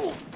Ooh.